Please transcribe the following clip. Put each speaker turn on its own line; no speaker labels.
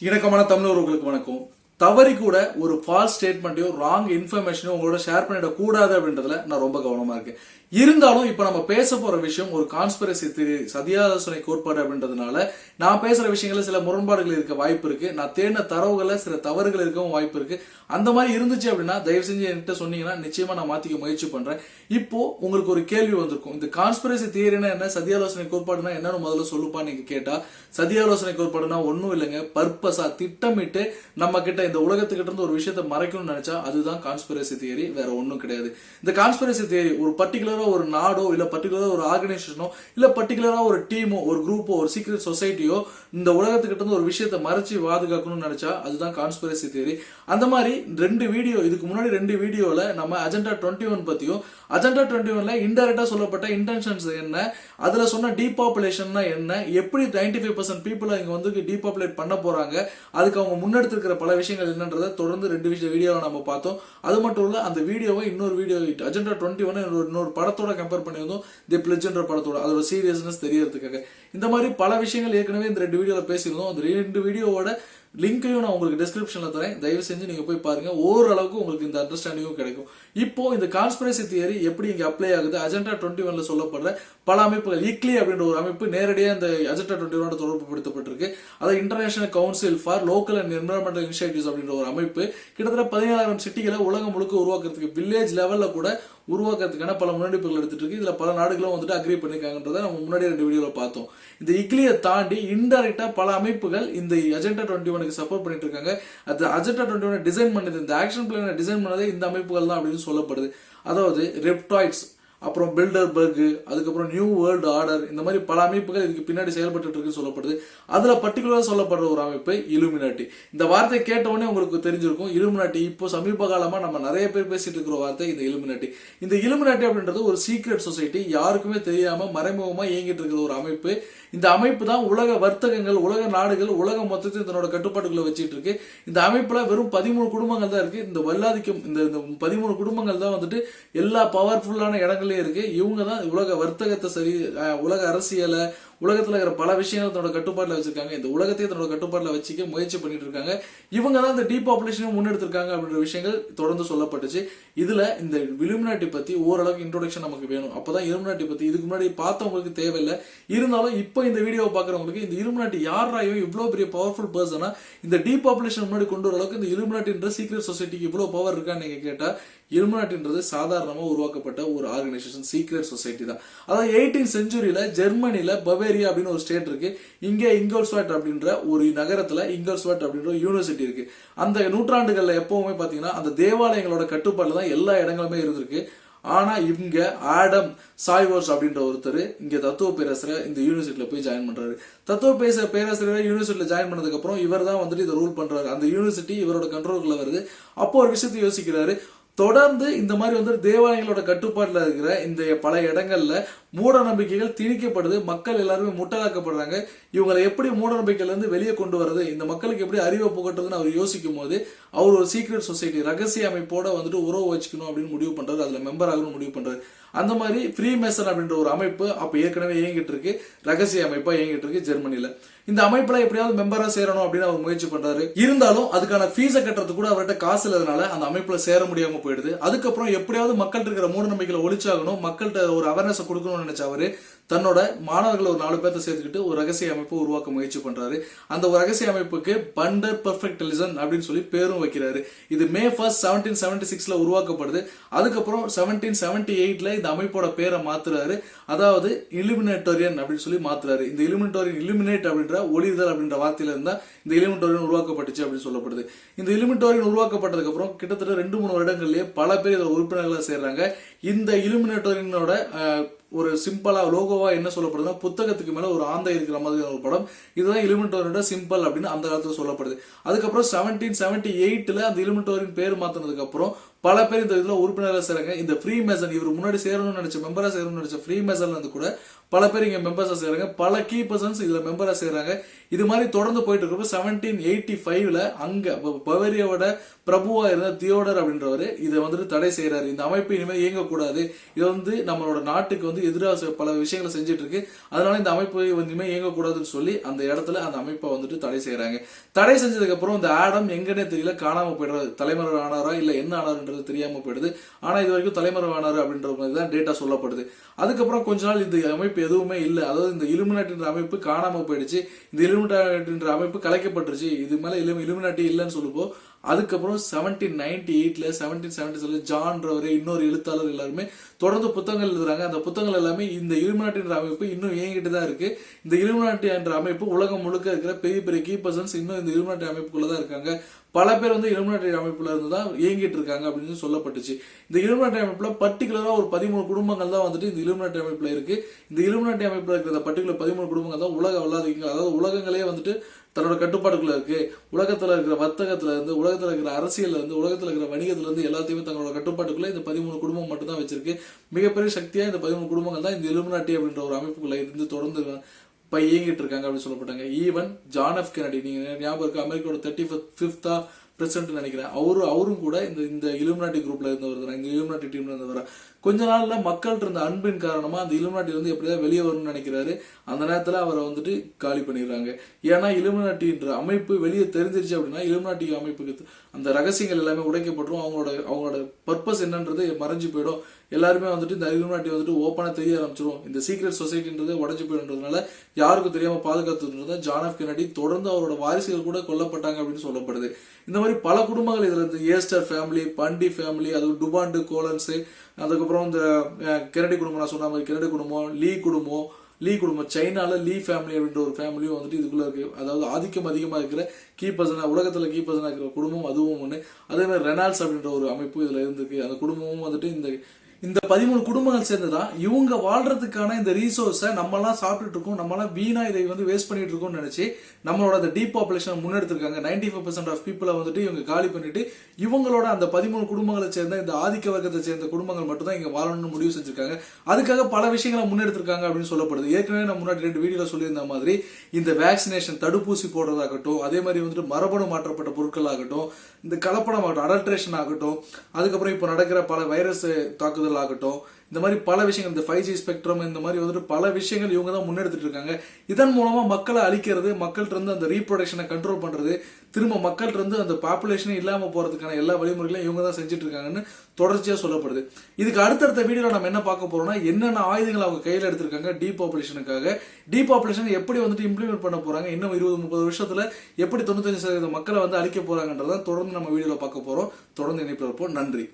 இணக்கமான தமிழர்களுக்கு வணக்கம். தவறி கூட ஒரு ஃபால்ஸ் ஸ்டேட்மெண்ட்டையோ ராங் இன்ஃபர்மேஷனையும் உங்களோட ஷேர் பண்ணிடக்கூடாது அப்படின்றதுல நான் ரொம்ப கவனமாக இருக்கேன். இருந்தாலும் இப்போ நம்ம பேச போகிற விஷயம் ஒரு கான்ஸ்பிரசி தியரி சதியாலோசனை கோட்பாடு அப்படின்றதுனால நான் பேசுகிற விஷயங்களில் சில முரண்பாடுகள் இருக்க வாய்ப்பு இருக்குது நான் தேடின தரவுகளில் சில தவறுகள் இருக்கவும் வாய்ப்பு இருக்குது அந்த மாதிரி இருந்துச்சு அப்படின்னா தயவு செஞ்சு என்கிட்ட சொன்னீங்கன்னா நிச்சயமாக நான் மாற்றிக்க முயற்சி பண்ணுறேன் இப்போது உங்களுக்கு ஒரு கேள்வி வந்திருக்கும். இந்த கான்ஸ்பிரசி தியரினா என்ன? சதியாலோசனை கோட்பாடுனா என்னன்னு முதல்ல சொல்லுப்பா நீங்கள் கேட்டால் சதியாலோசனை கோட்பாடுனா ஒன்றும் இல்லைங்க. பர்பஸாக திட்டமிட்டு நம்ம கிட்ட இந்த உலகத்துக்கிட்ட இருந்து ஒரு விஷயத்த மறைக்கணும்னு நினைச்சா அதுதான் கான்ஸ்பிரசி தியரி வேற ஒன்றும் கிடையாது. இந்த கான்ஸ்பிரசி தியரி ஒரு பர்டிகுலரா ஒரு நாடோ இல்ல பர்டிகுலரா ஒரு ஆர்கனைசேஷனோ இல்ல பர்டிகுலரா ஒரு டீமோ ஒரு குரூப்போ ஒரு சீக்ரெட் சொசைட்டியோ இந்த உலகத்துக்கிட்ட இருந்து ஒரு விஷயத்த மறைச்சு பாதுகாக்கணும்னு நினைச்சா அதுதான் கான்ஸ்பிரசி தியரி அந்த மாதிரி ரெண்டு வீடியோ இதுக்கு முன்னாடி ரெண்டு வீடியோல நம்ம அஜெண்டா டுவெண்ட்டி ஒன் பத்தியும் அஜெண்டா டுவெண்ட்டி ஒன்ல இன்டெரக்டா சொல்லப்பட்ட இன்டென்ஷன்ஸ் என்ன அதுல சொன்ன டீபாப்புலேஷன்னா என்ன எப்படி நைன்டி ஃபைவ் பர்சன்ட் பீப்புளை இங்க வந்து டீபாப்புலேட் பண்ண போறாங்க அதுக்கு அவங்க முன்னெடுத்திருக்கிற பல விஷயங்கள் என்னன்றதை தொடர்ந்து ரெண்டு விஷயம் வீடியோவை நம்ம பார்த்தோம். அது மட்டும் இல்ல அந்த வீடியோவை இன்னொரு வீடியோ அஜெண்டா டுவெண்ட்டி ஒன் இன்னொரு படத்தோட கம்பேர் பண்ணி வந்தோம் தி பிளஜ்ன்ற படத்தோட. அதோட சீரியஸ்னஸ் தெரியறதுக்காக. இந்த மாதிரி பல விஷயங்கள் ஏற்கனவே இந்த ரெண்டு வீடியோவில் பேசியிருந்தோம். அந்த ரெண்டு வீடியோவோட லிங்கையும் நான் உங்களுக்கு டிஸ்கிரிப்ஷனில் தரேன். தயவு செஞ்சு நீங்கள் போய் பாருங்கள் ஓரளவுக்கு உங்களுக்கு இந்த அண்டர்ஸ்டாண்டிங்கும் கிடைக்கும். இப்போ இந்த கான்ஸ்பிரசி தியரி எப்படி இங்கே அப்ளை ஆகுது? அஜெண்டா டுவெண்ட்டி ஒன்ல சொல்லப்படுற பல அமைப்புகள் இக்லி அப்படின்ற ஒரு அமைப்பு நேரடியாக இந்த அஜெண்டா டுவெண்ட்டி ஒனோட தொடர்பு படுத்தப்பட்டிருக்கு அது international council for local and environmental initiatives அப்படின்ற ஒரு அமைப்பு கிட்டத்தட்ட பதினேழாயிரம் சிட்டிகளை உலகம் முழுக்க உருவாக்குறதுக்கு வில்லேஜ் லெவலில் கூட உருவாக்குறதுக்கான பல முன்னெடுப்புகள் எடுத்துட்டு இருக்கு. இதுல பல நாடுகளும் வந்துட்டு அக்ரி பண்ணியிருக்காங்கன்றதை நம்ம முன்னாடி ரெண்டு வீடியோவில் பார்த்தோம். இந்த இக்லியை தாண்டி இன்டெரக்டா பல அமைப்புகள் இந்த அஜெண்டா டுவெண்ட்டி ஒனுக்கு சப்போர்ட் பண்ணிட்டு இருக்காங்க. அது அஜெண்டா டுவெண்ட்டி ஒன் டிசைன் பண்ணது இந்த ஆக்ஷன் பிளானை டிசைன் பண்ணதே இந்த அமைப்புகள் தான் அப்படின்னு சொல்லப்படுது. அதாவது ரெப்டாய்ட்ஸ் அப்புறம் பில்டர் பர்க் அதுக்கப்புறம் நியூ வேர்ல்டு ஆர்டர் இந்த மாதிரி பல அமைப்புகள் இதுக்கு பின்னாடி செயல்பட்டு இருக்குன்னு சொல்லப்படுது. அதுல பர்டிகுலரா சொல்லப்படுற ஒரு அமைப்பு இலுமினாட்டி இந்த வார்த்தை கேட்டவொடனே உங்களுக்கு தெரிஞ்சிருக்கும். இலுமினாட்டி இப்போ சமீப காலமா நம்ம நிறைய பேர் பேசிட்டு இருக்கிற வார்த்தை இந்த இலுமினாட்டி இந்த இலுமினாட்டி அப்படின்றது ஒரு சீக்ரெட் சொசைட்டி யாருக்குமே தெரியாம மறைமுகமா இயங்கிட்டு இருக்கிற ஒரு அமைப்பு. இந்த அமைப்பு தான் உலக வர்த்தகங்கள் உலக நாடுகள் உலக மொத்தத்தில் தன்னோட கட்டுப்பாட்டுக்குள்ள வச்சிட்டு இருக்கு இந்த அமைப்புல வெறும் பதிமூணு குடும்பங்கள் தான் இருக்கு. இந்த வல்லாதிக்கம் இந்த இந்த பதிமூணு குடும்பங்கள் தான் வந்துட்டு எல்லா பவர்ஃபுல்லான இடங்களையும் இருக்கு. இவங்க தான் உலக வர்த்தகத்தை சரி உலக அரசியலை உலகத்துல இருக்கிற பல விஷயங்கள் தன்னோட கட்டுப்பாட்டில் வச்சிருக்காங்க. இந்த உலகத்தையே தன்னோட கட்டுப்பாட்டில் வச்சுக்க முயற்சி பண்ணிட்டு இருக்காங்க இவங்க தான் இந்த டீபாப்புலேஷனை முன்னெடுத்திருக்காங்க அப்படின்ற விஷயங்கள் தொடர்ந்து சொல்லப்பட்டுச்சு. இதுல இந்த இலுமினாட்டி பத்தி ஓரளவுக்கு இன்ட்ரோடக்ஷன் நமக்கு வேணும். அப்பதான் இலுமினாட்டி பத்தி இதுக்கு முன்னாடி பார்த்தவங்களுக்கு தேவையில்லை. இருந்தாலும் இப்போ இந்த வீடியோவை பாக்குறவங்களுக்கு இந்த இலுமினாட்டி யாராயும் இவ்வளவு பெரிய பவர்ஃபுல் பர்சனா இந்த டீபாப்புலேஷன் முன்னாடி கொண்டு வர அளவுக்கு இந்த இலுமினாட்டின்ற சீக்ரெட் சொசைட்டிக்கு இவ்வளவு பவர் இருக்கான்னு நீங்க கேட்டா இலுமினாட்டின்றது சாதாரணமாக உருவாக்கப்பட்ட ஒரு ஆர்கனைசேஷன் சீக்ரெட் சொசைட்டி தான். அதாவது எயிட்டீன் செஞ்சுரியில் ஜெர்மனியில் பவேரியா அப்படின்னு ஒரு ஸ்டேட் இருக்கு. இங்கே இங்கோல்ஸ்வாட் அப்படின்ற ஒரு நகரத்தில் இங்கோல்ஸ்வாட் அப்படின்ற ஒரு யூனிவர்சிட்டி இருக்கு. அந்த நூற்றாண்டுகளில் எப்பவுமே பார்த்தீங்கன்னா அந்த தேவாலயங்களோட கட்டுப்பாட்டில் தான் எல்லா இடங்களுமே இருந்திருக்கு. ஆனால் இங்க ஆடம் சாய்வர்ஸ் அப்படின்ற ஒருத்தர் இங்கே தத்துவ பேராசிரியர் இந்த யூனிவர்சிட்டியில் போய் ஜாயின் பண்றாரு. தத்துவ பேச பேராசிரியர் யூனிவர்சிட்டியில் ஜாயின் பண்ணதுக்கப்புறம் இவர் தான் வந்துட்டு இதை ரூல் பண்றாரு. அந்த யூனிவர்சிட்டி இவரோட கண்ட்ரோலுக்குள்ள வருது. அப்போ ஒரு விஷயத்தை யோசிக்கிறாரு. தொடர்ந்து இந்த மாதிரி வந்து தேவாலயங்களோட கட்டுப்பாட்டில் இருக்கிற இந்த பல இடங்கள்ல மூட நம்பிக்கைகள் திணிக்கப்படுது மக்கள் எல்லாருமே முட்டலாக்கப்படுறாங்க இவங்களை எப்படி மூட நம்பிக்கையிலேருந்து வெளியே கொண்டு வர்றது? இந்த மக்களுக்கு எப்படி அறிவை புகட்டுறதுன்னு அவர் யோசிக்கும் போது அவர் ஒரு சீக்ரெட் சொசைட்டி ரகசிய அமைப்போட வந்துட்டு உறவு வச்சுக்கணும் அப்படின்னு முடிவு பண்ணுறது அதில் மெம்பர் முடிவு பண்ணுறது அந்த மாதிரி ஃப்ரீ மேசன் அப்படின்ற ஒரு அமைப்பு அப்போ ஏற்கனவே இயங்கிட்டு இருக்கு. ரகசிய அமைப்பாக இயங்கிட்டு இருக்கு ஜெர்மனியில் இந்த அமைப்புல எப்படியாவது மெம்பராக சேரணும் அப்படின்னு அவர் முயற்சி பண்றாரு. இருந்தாலும் அதுக்கான ஃபீஸை கட்டுறது கூட அவர்கிட்ட காசு இல்லாதனால அந்த அமைப்புல சேர முடியாம போயிடுது. அதுக்கப்புறம் எப்படியாவது மக்கள்கிட்ட இருக்கிற மூட நம்பிக்கையில ஒழிச்சாகணும் மக்கள்கிட்ட ஒரு அவேர்னஸ் கொடுக்கணும்னு நினைச்ச அவரு தன்னோட மாணவர்களை ஒரு நாலு பேர்த்த சேர்த்துக்கிட்டு ஒரு ரகசிய அமைப்பு உருவாக்க முயற்சி பண்றாரு. அந்த ஒரு ரகசிய அமைப்புக்கு பண்டர் பர்ஃபெக்டலிசன் அப்படின்னு சொல்லி பேரும் வைக்கிறாரு. இது மே ஃபர்ஸ்ட் செவன்டீன் செவன்டி சிக்ஸ்ல உருவாக்கப்படுது. அதுக்கப்புறம் செவன்டீன் செவன்டி எயிட்ல இந்த அமைப்போட பேரை மாத்துறாரு. அதாவது இலுமினேட்டோரியன் அப்படின்னு சொல்லி மாத்துறாரு. இந்த இலுமினேட்டோரியன் இலுமினேட் அப்படின்ற ஒளிதல் அப்படின்ற வார்த்தையில இருந்தா இந்த இலுமினேட்டோரியன் உருவாக்கப்பட்டுச்சு அப்படின்னு சொல்லப்படுது. இந்த இலுமினேட்டோரியன் உருவாக்கப்பட்டதுக்கு அப்புறம் கிட்டத்தட்ட ரெண்டு மூணு வருடங்கள்லயே பல பேர் இதில் உறுப்பினர்களாக சேர்றாங்க. இந்த இலுமினேட்டோரியனோட ஒரு சிம்பிளாக லோகோவாக என்ன சொல்லப்படுதுன்னா புத்தகத்துக்கு மேலே ஒரு ஆந்தை இருக்கிற மாதிரி ஒரு படம். இதுதான் இலுமினேட்டோரியோட சிம்பிள் அப்படின்னு அந்த காலத்தில் சொல்லப்படுது. அதுக்கப்புறம் செவன்டீன் செவன்டி எயிட்டில் அந்த இலுமினேட்டோரின் பேர் மாற்றினதுக்கப்புறம் பல பேர் இந்த இதில் உறுப்பினராக சேருங்க. இந்த ஃப்ரீ மேசன் இவர் முன்னாடி சேரணும்னு நினச்ச மெம்பராக சேரணும்னு நினைச்ச ஃப்ரீ மேசன்ல வந்து கூட பல பேர் இங்கே மெம்பர்ஸாக செய்கிறாங்க பல கீ பர்சன்ஸ் இதில் மெம்பராக செய்கிறாங்க இது மாதிரி தொடர்ந்து போயிட்டு இருக்கப்ப செவன்டீன் எயிட்டி ஃபைவ்ல அங்கே பவரியோட பவேரியாவோட பிரபுவா இருந்த தியோடர் அப்படின்றவர் இதை வந்துட்டு தடை செய்கிறாரு இந்த அமைப்பு இனிமேல் இயங்கக்கூடாது. இது வந்து நம்மளோட நாட்டுக்கு வந்து எதிராக பல விஷயங்களை செஞ்சுட்டு இருக்கு அதனால இந்த அமைப்பு வந்து இனிமேல் இயங்கக்கூடாதுன்னு சொல்லி அந்த இடத்துல அந்த அமைப்பை வந்துட்டு தடை செய்கிறாங்க தடை செஞ்சதுக்கப்புறம் இந்த ஆடம் எங்கன்னே தெரியல. காணாமல் போயிடுறாரு தலைமுறை ஆனாரா இல்லை என்ன ஆனாருன்றது தெரியாமல் போயிடுது. ஆனால் இது வரைக்கும் தலைமுறை ஆனாரு அப்படின்ற மாதிரி தான் டேட்டா சொல்லப்படுது. அதுக்கப்புறம் கொஞ்ச நாள் இந்த அமைப்பு எதுவுமே இல்லை. அதாவது இந்த இலுமினாட்டின்ற அமைப்பு காணாம போயிடுச்சு. இந்த இலுமினாட்டின்ற அமைப்பு கலைக்கப்பட்டுருச்சு. இது மேலே இலும் இலுமினாட்டி இல்லைன்னு சொல்லுவோம் அதுக்கப்புறம் செவன்டீன் நைன்டி எயிட்ல செவன்டீன் செவன்டி செவன் ஜான்றவர் இன்னொரு எழுத்தாளர் எல்லாருமே தொடர்ந்து புத்தகங்கள் எழுதுறாங்க. அந்த புத்தகங்கள் எல்லாமே இந்த இலுமினாட்டின்ற அமைப்பு இன்னும் இயங்கிட்டு தான் இருக்கு. இந்த இலுமினாட்டி என்ற அமைப்பு உலகம் முழுக்க இருக்கிற பெரிய பெரிய கீ பர்சன்ஸ் இன்னும் இந்த இலுமினாட்டி அமைப்புக்குள்ள தான் இருக்காங்க. பல பேர் வந்து இலுமினாட்டி அமைப்புல இருந்து தான் இயங்கிட்டு இருக்காங்க அப்படின்னு சொல்லப்பட்டுச்சு. இந்த இலுமினாட்டி அமைப்புல பர்டிகுலரா ஒரு பதிமூணு குடும்பங்கள் தான் வந்துட்டு இந்த இலுமினாட்டி அமைப்புல இருக்கு. இந்த இலுமினாட்டி அமைப்புல இருக்கிற பர்டிகுலர் பதிமூணு குடும்பங்கள் தான் உலக வல்லாதீங்க அதாவது உலகங்களே வந்துட்டு தன்னோட கட்டுப்பாட்டுக்குள்ள இருக்கு. உலகத்துல இருக்கிற வர்த்தகத்துல இருந்து உலகத்துல இருக்கிற அரசியல்ல இருந்து உலகத்துல இருக்கிற வணிகத்துல இருந்து எல்லாத்தையுமே தங்களோட கட்டுப்பாட்டுக்குள்ள இந்த பதிமூணு குடும்பம் மட்டும் தான் வச்சிருக்கு. மிகப்பெரிய சக்தியா இந்த பதிமூணு குடும்பங்கள் தான் இந்த இலுமினாட்டி அப்படின்ற ஒரு அமைப்புக்குள்ள இருந்து தொடர்ந்து இப்போ இயங்கிட்டு இருக்காங்க அப்படின்னு சொல்லப்பட்டாங்க. ஈவன் ஜான் எஃப் கெனடி நீங்கள் ஞாபகம் இருக்கு? அமெரிக்காவோட தேர்ட்டி ஃபிஃப்தா பிரசிடென்ட் நினைக்கிறேன். அவரு அவரும் கூட இந்த இந்த இலுமினாட்டி குரூப்ல இருந்தவர் தான். இந்த இலுமினாட்டி டீம்ல இருந்தவர்? கொஞ்ச நாள்ல மக்கள்கிட்ட இருந்த அன்பின் காரணமா அந்த இலுமினாட்டி வந்து எப்படியாவது வெளியே வரும்னு நினைக்கிறாரு அந்த நேரத்துல அவரை வந்துட்டு காலி பண்ணிடுறாங்க. ஏன்னா இலுமினாட்டின்ற அமைப்பு வெளியே தெரிஞ்சிருச்சு அப்படின்னா இலுமினாட்டி அமைப்புக்கு அந்த ரகசியங்கள் எல்லாமே உடைக்கப்பட்டுரும். அவங்களோட அவங்களோட பர்பஸ் என்னன்றது மறைஞ்சு போயிடும். எல்லாருமே வந்துட்டு இந்த இலுமினாட்டி வந்துட்டு ஓப்பனா தெரிய ஆரம்பிச்சிடும் இந்த சீக்ரெட் சொசைட்டின்றது உடஞ்சு போயிடுன்றதுனால யாருக்கும் தெரியாம பாதுகாத்துன்றது ஜான் ஆஃப் கெனடி தொடர்ந்து அவரோட வாரிசுகள் கூட கொல்லப்பட்டாங்க அப்படின்னு சொல்லப்படுது. இந்த மாதிரி பல குடும்பங்கள் இதுல இருந்து ஏஸ்டர் ஃபேமிலி பண்டி ஃபேமிலி அது டுபாண்டு கோலன்ஸ் அதுக்கப்புறம் இந்த அஹ், கெனடி குடும்பம் நான் சொன்ன மாதிரி கெனடி குடும்பம் லீ குடும்பம் லீ குடும்பம் சைனாவில் லீ ஃபேமிலி அப்படின்ற ஒரு ஃபேமிலியும் வந்துட்டு இதுக்குள்ள இருக்கு. அதாவது ஆதிக்கம் அதிகமாக இருக்கிற கீ உலகத்தில் உலகத்துல கீ இருக்கிற குடும்பம் அதுவும் ஒன்று அதே மாதிரி ரெனால்ட்ஸ் அப்படின்ற ஒரு அமைப்பு இதில் இருந்திருக்கு. அந்த குடும்பமும் வந்துட்டு இந்த இந்த பதிமூணு குடும்பங்கள் சேர்ந்துதான் இவங்க வாழ்றதுக்கான இந்த ரீசோர்ஸை நம்மலாம் சாப்பிட்டுட்டு இருக்கோம். நம்மலாம் வீணா இதை வந்து வேஸ்ட் பண்ணிட்டு இருக்கோம்னு நினைச்சு நம்மளோட அந்த டீப் பாப்புலேஷன் முன்னெடுத்திருக்காங்க. நைன்டி ஃபைவ் பர்சன்ட் ஆஃப் பீப்புளை வந்துட்டு இவங்க காலி பண்ணிட்டு இவங்களோட அந்த பதிமூணு குடும்பங்களை சேர்ந்த இந்த ஆதிக்க வர்க்கத்தை சேர்ந்த குடும்பங்கள் மட்டும் தான் வாழணும்னு முடிவு செஞ்சிருக்காங்க. அதுக்காக பல விஷயங்களை முன்னெடுத்திருக்காங்க அப்படின்னு சொல்லப்படுது. ஏற்கனவே நான் முன்னாடி ரெண்டு வீடியோவில் சொல்லியிருந்த மாதிரி இந்த வேக்சினேஷன் தடுப்பூசி போடுறதாகட்டும் அதே மாதிரி வந்துட்டு மரபணு மாற்றப்பட்ட பொருட்கள் ஆகட்டும் இந்த கலப்படம் ஆகட்டும் அடல்ட்ரேஷன் ஆகட்டும் அதுக்கப்புறம் இப்போ நடக்கிற பல வைரஸ் தாக்குதல் ஆகட்டும் இந்த மாதிரி பல விஷயங்கள் இந்த ஃபைவ் ஜி ஸ்பெக்ட்ரம் இந்த மாதிரி வந்துட்டு பல விஷயங்கள் இவங்க தான் முன்னெடுத்துட்டு இருக்காங்க. இதன் மூலமா மக்களை அழிக்கிறது மக்கள்கிட்ட இருந்து அந்த ரீப்ரொடக்ஷனை கண்ட்ரோல் பண்றது திரும்ப மக்கள் இருந்து அந்த பாப்புலேஷனே இல்லாமல் போகிறதுக்கான எல்லா வழிமுறைகளையும் இவங்க தான் செஞ்சுட்டு இருக்காங்கன்னு தொடர்ச்சியாக சொல்லப்படுது. இதுக்கு அடுத்தடுத்த வீடியோவில் நம்ம என்ன பார்க்க போகிறோம்னா என்னென்ன ஆயுதங்கள் அவங்க கையில் எடுத்திருக்காங்க டீபாப்புலேஷனுக்காக டீபாப்புலேஷன் எப்படி வந்துட்டு இம்ப்ளிமெண்ட் பண்ண போகிறாங்க இன்னும் இருபது முப்பது வருஷத்தில் எப்படி தொண்ணூத்தஞ்சு சதவீத மக்களை வந்து அழிக்க போகிறாங்கன்றதான் தொடர்ந்து நம்ம வீடியோவில் பார்க்க போகிறோம் தொடர்ந்து இணைப்பில் இருப்போம். நன்றி.